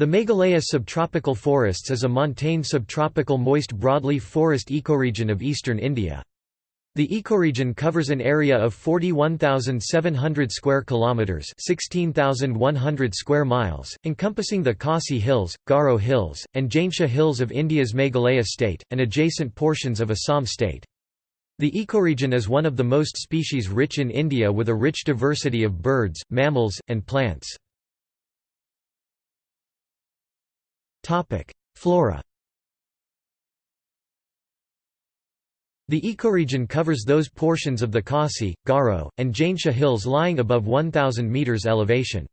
The Meghalaya subtropical forests is a montane subtropical moist broadleaf forest ecoregion of eastern India. The ecoregion covers an area of 41,700 square kilometers, 16,100 square miles, encompassing the Khasi Hills, Garo Hills, and Jaintia Hills of India's Meghalaya state and adjacent portions of Assam state. The ecoregion is one of the most species-rich in India with a rich diversity of birds, mammals, and plants. Flora The ecoregion covers those portions of the Khasi, Garo, and Jaintia hills lying above 1,000 metres elevation.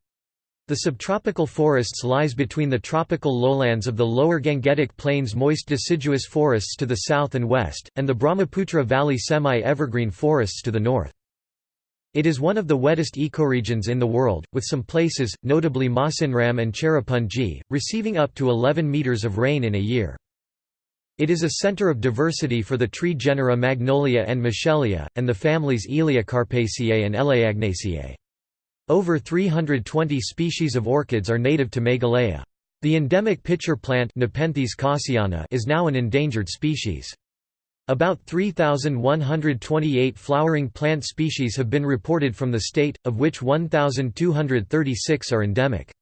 The subtropical forests lies between the tropical lowlands of the lower Gangetic Plains moist deciduous forests to the south and west, and the Brahmaputra Valley semi-evergreen forests to the north. It is one of the wettest ecoregions in the world, with some places, notably Mawsynram and Cherrapunji, receiving up to 11 metres of rain in a year. It is a center of diversity for the tree genera Magnolia and Michelia, and the families Elaeocarpaceae and Elaeagnaceae. Over 320 species of orchids are native to Meghalaya. The endemic pitcher plant is now an endangered species. About 3,128 flowering plant species have been reported from the state, of which 1,236 are endemic.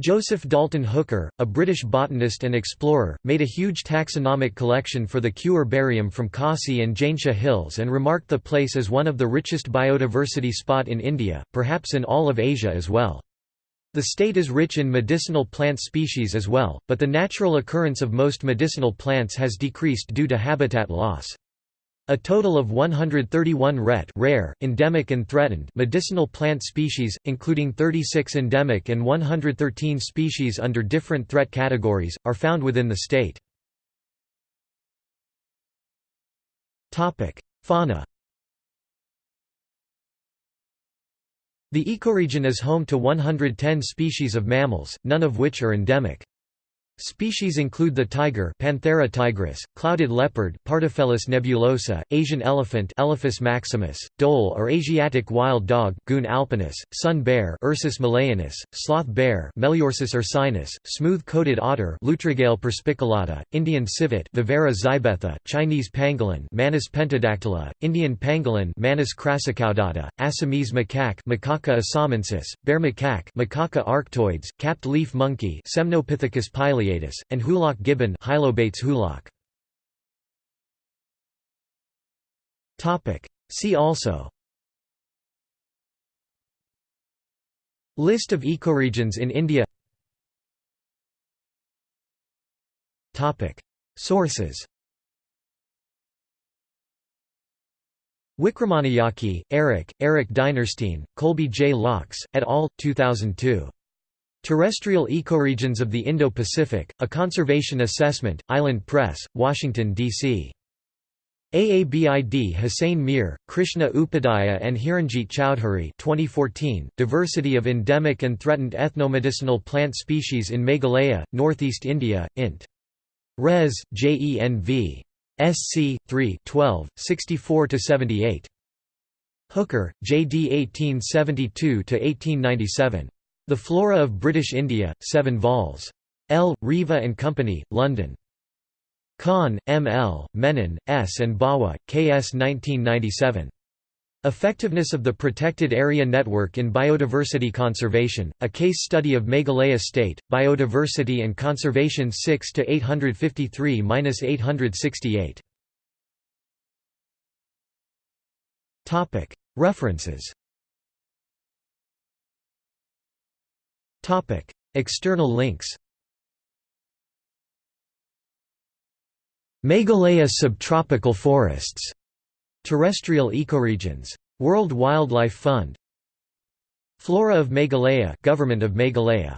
Joseph Dalton Hooker, a British botanist and explorer, made a huge taxonomic collection for the Kew herbarium from Khasi and Jaintia Hills and remarked the place as one of the richest biodiversity spot in India, perhaps in all of Asia as well. The state is rich in medicinal plant species as well, but the natural occurrence of most medicinal plants has decreased due to habitat loss. A total of 131 ret rare, endemic and threatened medicinal plant species, including 36 endemic and 113 species under different threat categories, are found within the state. Fauna The ecoregion is home to 110 species of mammals, none of which are endemic. Species include the tiger Panthera tigris, clouded leopard Pardofelis nebulosa, Asian elephant Elephas maximus, dhole or Asiatic wild dog Cuon alpinus, sun bear Ursus malayanus, sloth bear Melursus ursinus, smooth-coated otter Lutrogale perspicillata, Indian civet Viverra zibetha, Chinese pangolin Manis pentadactyla, Indian pangolin Manis crassicaudata, Assamese macaque Macaca assamensis, bear macaque Macaca arctoides, capped leaf monkey Semnopithecus and Hoolock gibbon Hylobates hoolock. See also List of ecoregions in India Sources Wikramanayake, Eric, Eric Dinerstein, Colby J. Loucks, et al., 2002. Terrestrial Ecoregions of the Indo-Pacific, A Conservation Assessment, Island Press, Washington, D.C. Aabid Hussain Mir, Krishna Upadhyaya and Hiranjit Chowdhury 2014, Diversity of Endemic and Threatened Ethnomedicinal Plant Species in Meghalaya, Northeast India, int. Res. JENV. SC. 3 12, 64–78. Hooker, J. D. 1872–1897. The Flora of British India, 7 vols. L. Reeve and Company, London. Khan, M. L., Menon, S. and Bawa, K. S. 1997. Effectiveness of the Protected Area Network in Biodiversity Conservation, a case study of Meghalaya State, Biodiversity and Conservation 6–853–868. References Topic: External links. Meghalaya subtropical forests. Terrestrial ecoregions. World Wildlife Fund. Flora of Meghalaya, Government of Meghalaya